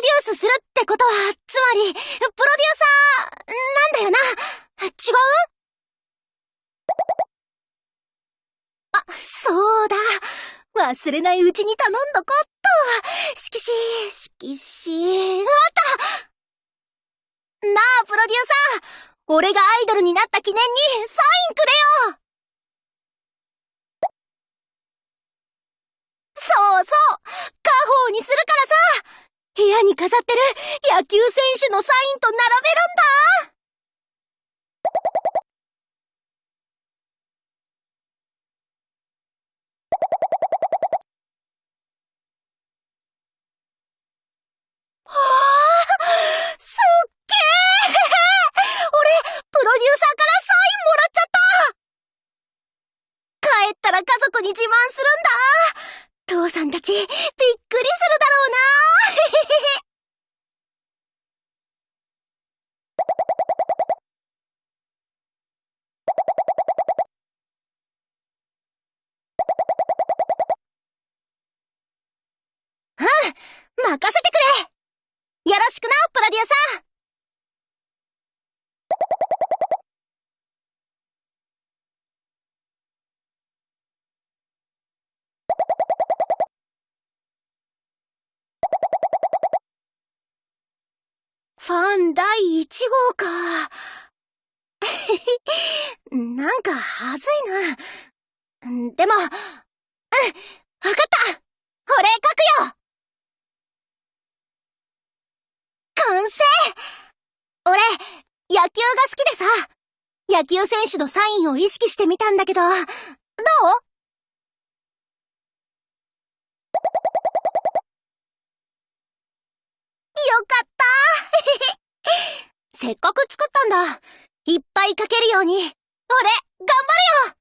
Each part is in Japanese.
デュースするってことは、つまり、プロデューサー、なんだよな。違うあ、そうだ。忘れないうちに頼んどこっと。色紙、色紙、あったなあ、プロデューサー俺がアイドルになった記念に、サインくれよそうそう家宝にするからさ部屋に飾ってる？野球選手のサインと並べるんだ！はあすっげえ、った！帰ったら家族に自慢するんだ！父さんたち、びっくりするだろうな。うん任せてくれ。よろしくな、プロデューサー。ファン第1号か。なんか、はずいな。でも、うん、わかった。俺書くよ。完成。俺、野球が好きでさ、野球選手のサインを意識してみたんだけど、どう？った せっかく作ったんだ。いっぱい書けるように。俺、頑張るよ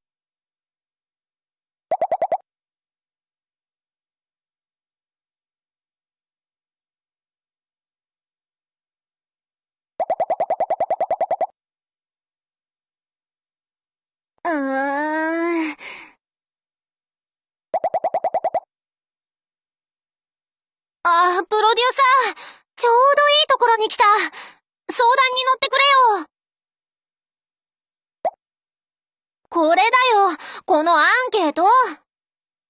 うーん。あ、プロデューサー、ちょうどいいところに来た。相談に乗ってくれよ。これだよ、このアンケート。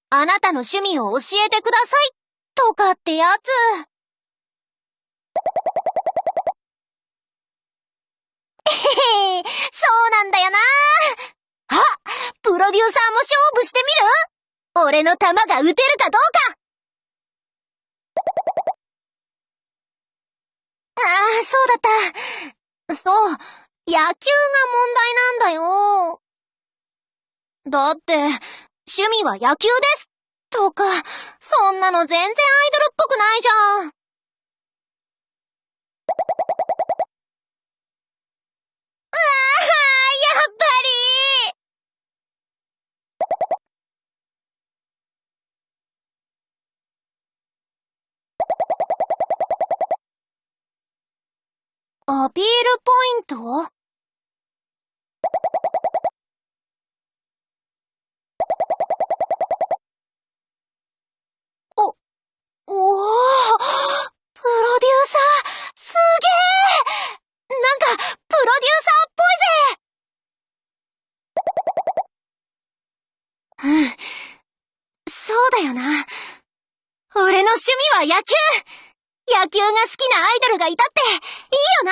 あなたの趣味を教えてください。とかってやつ。えへへ、そうなんだよな。あ、プロデューサーも勝負してみる？俺の球が打てるかどうかああ、そうだった。そう、野球が問題なんだよ。だって、趣味は野球ですとか、そんなの全然アイドルっぽくないじゃん。うわやっぱりアピールポイント？お、おープロデューサー、すげえなんか、プロデューサーっぽいぜうん。そうだよな。俺の趣味は野球野球が好きなアイドルがいたって、いいよな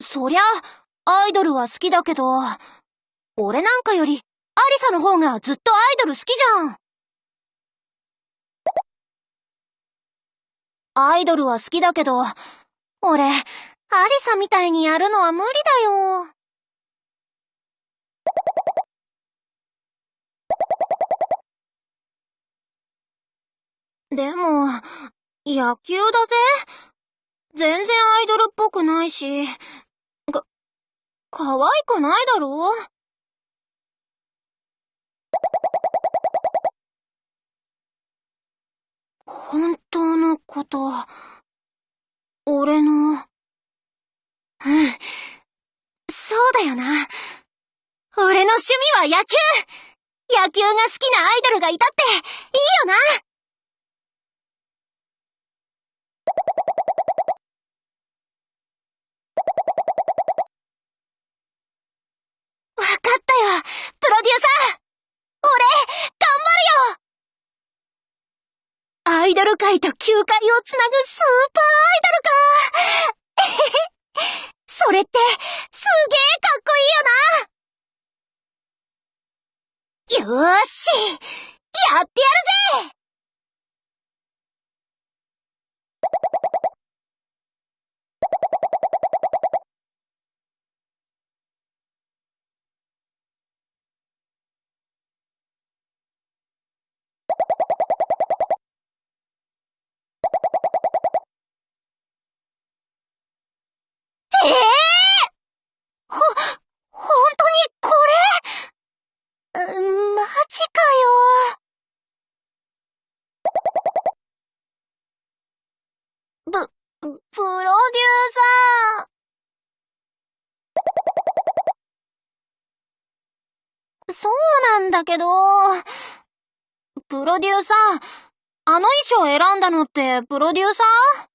そりゃ、アイドルは好きだけど、俺なんかより、アリサの方がずっとアイドル好きじゃん。アイドルは好きだけど、俺、アリサみたいにやるのは無理だよ。でも、野球だぜ。全然アイドルっぽくないし、か、可愛くないだろ？本当のこと、俺の、うん、そうだよな。俺の趣味は野球。野球が好きなアイドルがいたって、いいよな。わかったよプロデューサー。俺、頑張るよ。アイドル界と球界をつなぐスーパーアイドルか。それって、すげえかっこいいよな。よーし!やってやるぜ!ええー、ほ、ほんとにこれマジかよ。プ、プロデューサー。そうなんけど、プロデューサー、あの衣装選んだのってプロデューサー？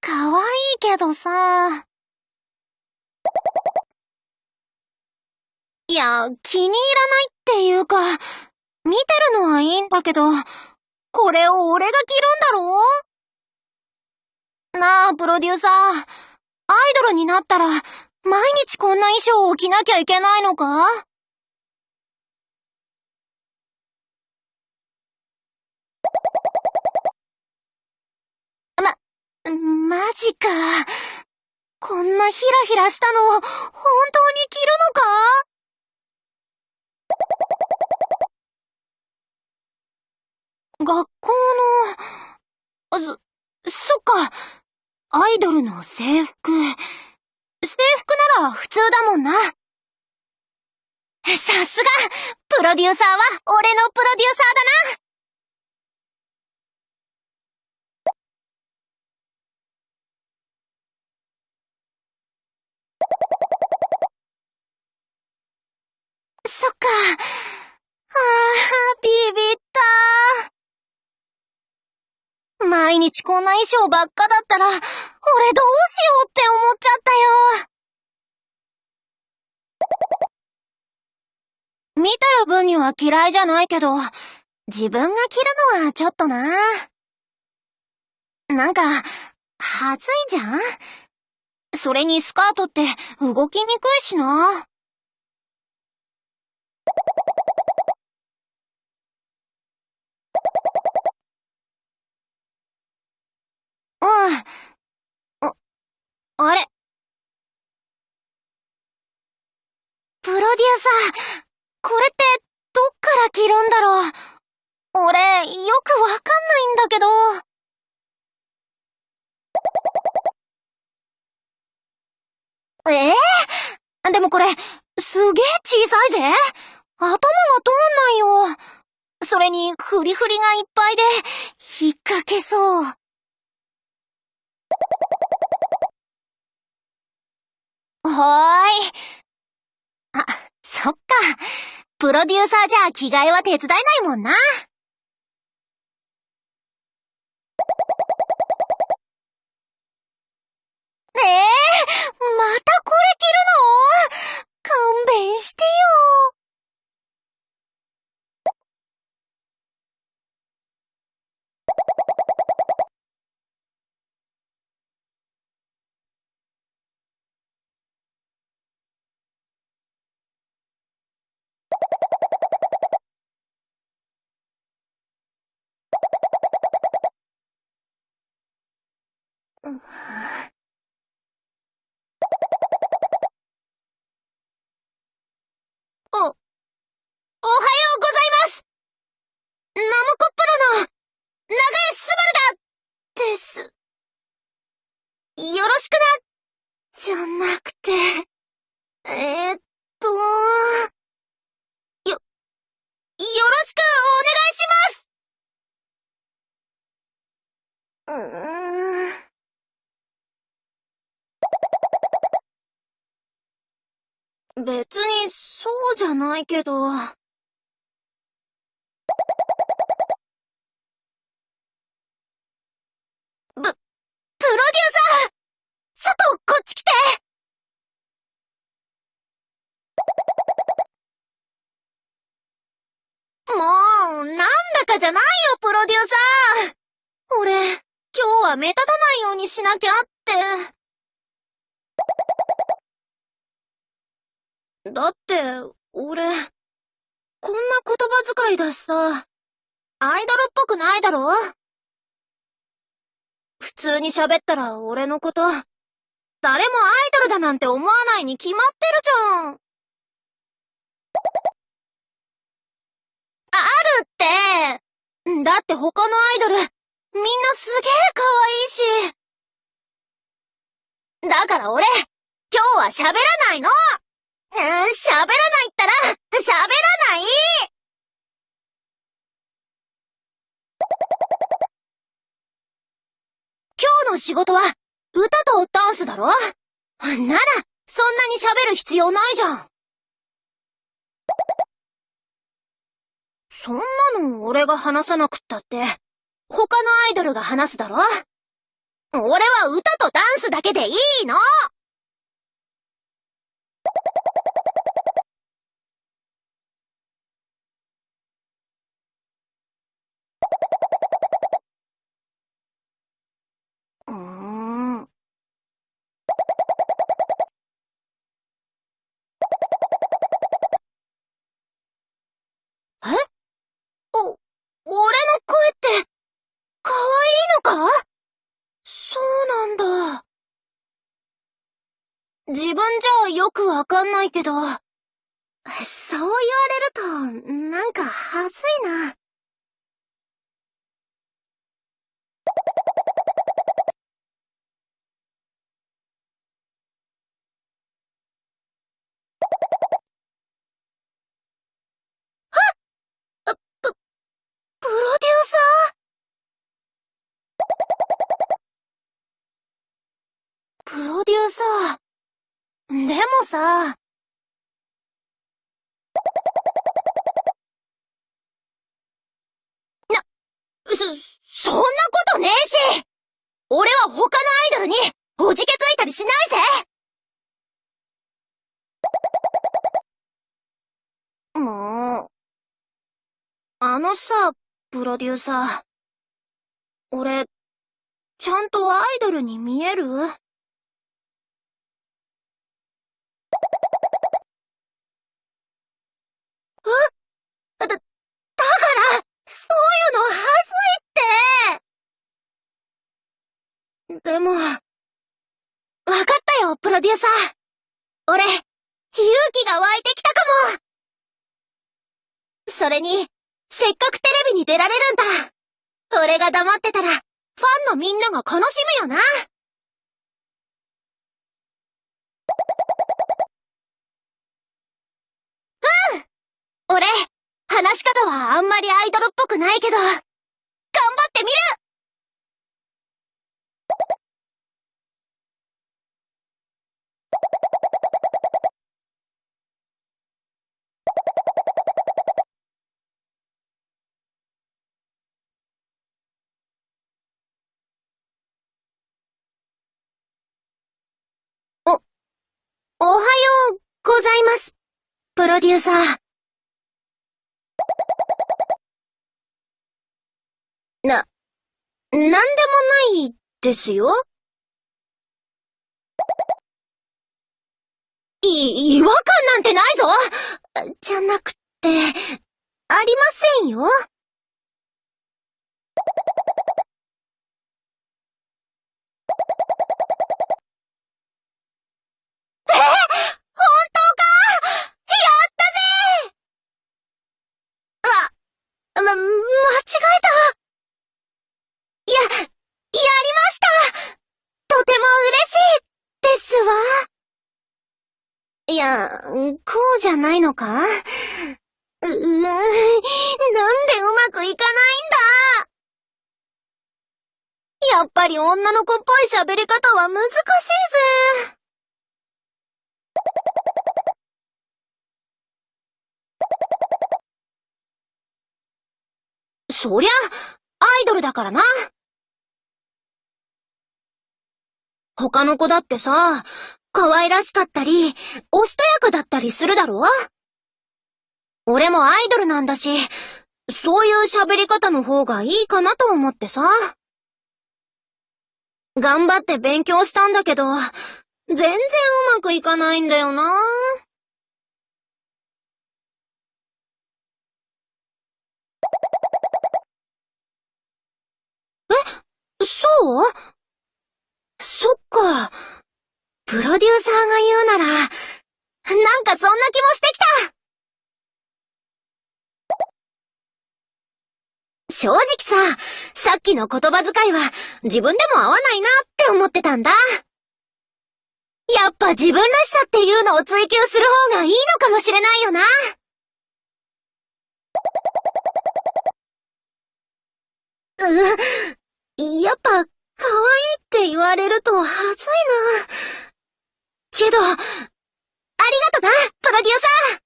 かわいいけどさ。いや、気に入らないっていうか、見てるのはいいんだけど、これを俺が着るんだろ？なあ、プロデューサー。アイドルになったら、毎日こんな衣装を着なきゃいけないのか？ま、マジか。こんなヒラヒラしたの、本当に着るのか？学校の、そ、そっか。アイドルの制服。制服なら普通だもんな。さすがプロデューサーは俺のプロデューサーだなそっか。ああ、ビビった。毎日こんな衣装ばっかだったら、俺どうしようって思っちゃったよ。見てる分には嫌いじゃないけど、自分が着るのはちょっとな。なんか、はずいじゃん？それにスカートって動きにくいしな。うん。あ、あれプロデューサー、これってどっから着るんだろう俺、よくわかんないんだけど。ええー、でもこれ、すげえ小さいぜ頭が通んないよ。それに、フリフリがいっぱいで、引っ掛けそう。ほーい。あ、そっか。プロデューサーじゃ着替えは手伝えないもんな。ええー、またこれ着るの？勘弁してよ。お、おはようございますナモコプロの、長吉すばるだです。よろしくな、じゃなくて、えー、っと、よ、よろしくお願いしますうん。別にそうじゃないけど。プロデューサーちょっとこっち来てもう、なんだかじゃないよ、プロデューサー俺、今日は目立たないようにしなきゃって。だって、俺、こんな言葉遣いだしさ、アイドルっぽくないだろ？普通に喋ったら俺のこと、誰もアイドルだなんて思わないに決まってるじゃん。あるって。だって他のアイドル、みんなすげえ可愛いし。だから俺、今日は喋らないの、喋らないったら、喋らない？今日の仕事は、歌とダンスだろ？なら、そんなに喋る必要ないじゃん。そんなの俺が話さなくったって、他のアイドルが話すだろ？俺は歌とダンスだけでいいの！うん。え？お、俺の声って、可愛いのか？そうなんだ。自分じゃよくわかんないけど、そう言われると、なんか恥ずいな。プロデューサープロデューサー。でもさ、な、そ、そんなことねえし俺は他のアイドルにおじけついたりしないぜもう、あのさ、プロデューサー。俺、ちゃんとアイドルに見える？だ、だから、そういうのはずいってでも、わかったよ、プロデューサー。俺、勇気が湧いてきたかもそれに、せっかくテレビに出られるんだ。俺が黙ってたら、ファンのみんなが悲しむよな。うん俺、話し方はあんまりアイドルっぽくないけど、頑張ってみるお、おはようございます。プロデューサー。な、なんでもないですよ。い、違和感なんてないぞじゃなくて、ありませんよ。ま、間違えた。ややりましたとても嬉しいですわ。いや、こうじゃないのか？うーん、なんでうまくいかないんだ？やっぱり女の子っぽい喋り方は難しいぜ。そりゃ、アイドルだからな。他の子だってさ、可愛らしかったり、おしとやかだったりするだろ？俺もアイドルなんだし、そういう喋り方の方がいいかなと思ってさ。頑張って勉強したんだけど、全然うまくいかないんだよな。ぁ、そうそっか。プロデューサーが言うなら、なんかそんな気もしてきた正直さ、さっきの言葉遣いは自分でも合わないなって思ってたんだ。やっぱ自分らしさっていうのを追求する方がいいのかもしれないよな。う、やっぱ、可愛いって言われるとはずいな。けど、ありがとな、プロデューサー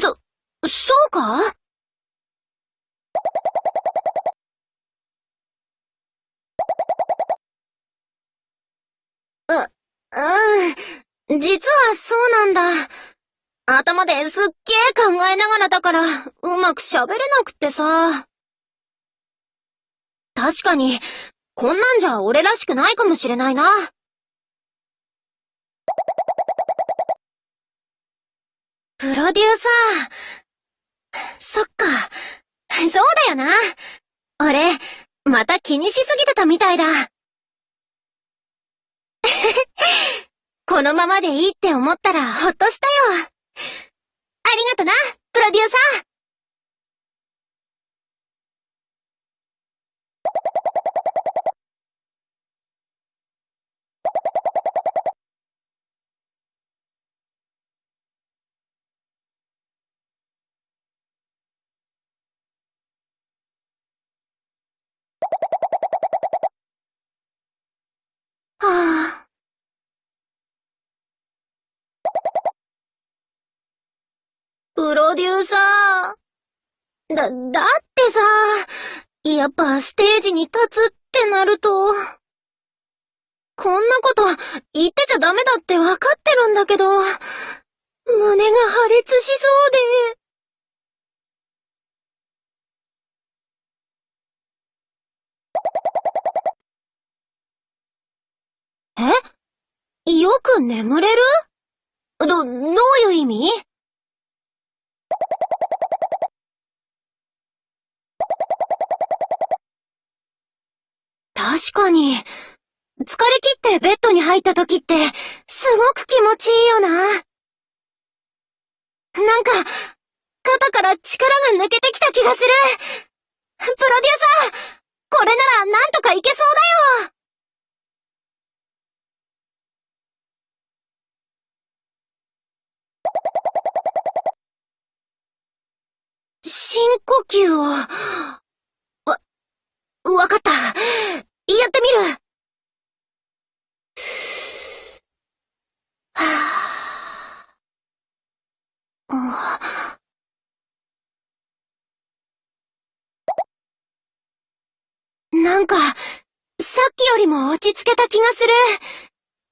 そ、そうか？う、うん。実はそうなんだ。頭ですっげえ考えながらだから、うまく喋れなくってさ。確かに、こんなんじゃ俺らしくないかもしれないな。プロデューサー。そっか。そうだよな。俺、また気にしすぎてたみたいだ。このままでいいって思ったらほっとしたよ。ありがとな、プロデューサー。はあ。プロデューサー。だ、だってさ、やっぱステージに立つってなると、こんなこと言ってちゃダメだってわかってるんだけど、胸が破裂しそうで。え？よく眠れる？ど、どういう意味？確かに。疲れ切ってベッドに入った時って、すごく気持ちいいよな。なんか、肩から力が抜けてきた気がする。プロデューサー、これならなんとかいけそうだよ。深呼吸を。わ、わかった。やってみる。はぁ。なんか、さっきよりも落ち着けた気がする。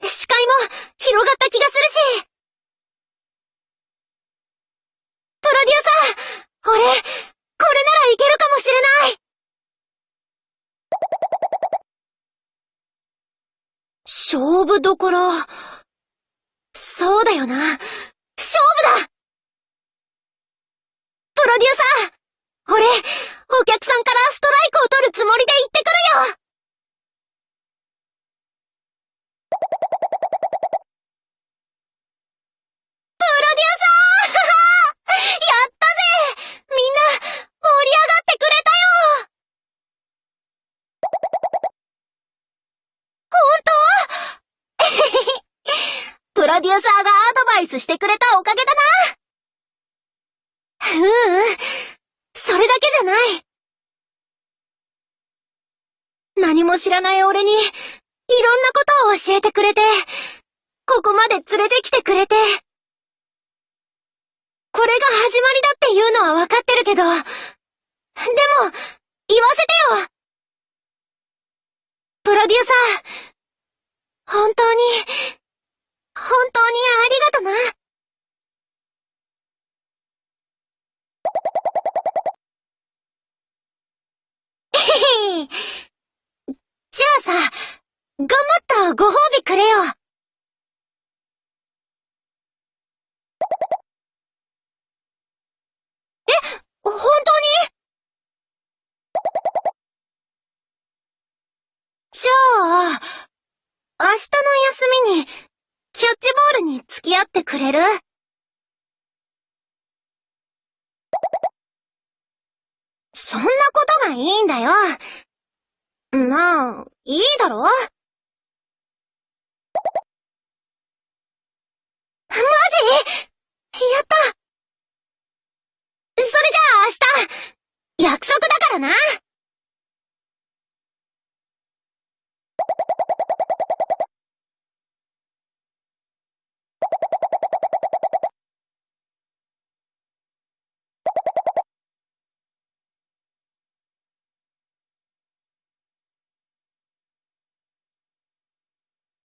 視界も広がった気がするし。プロデューサー俺、これならいけるかもしれない勝負どころ。そうだよな。勝負だプロデューサー俺、お客さんからストライクを取るつもりで行ってくるよプロデューサーやったみんな、盛り上がってくれたよ本当プロデューサーがアドバイスしてくれたおかげだなううん、それだけじゃない。何も知らない俺に、いろんなことを教えてくれて、ここまで連れてきてくれて。これが始まりだっていうのはわかってるけど、でも、言わせてよプロデューサー、本当に、本当にありがとな。へ へじゃあさ、頑張ったご褒美くれよ。え、本当に？じゃあ、明日の休みに、キャッチボールに付き合ってくれる？そんなことがいいんだよ。まあ、いいだろ？マジ？やった！それじゃあ明日、約束だからな。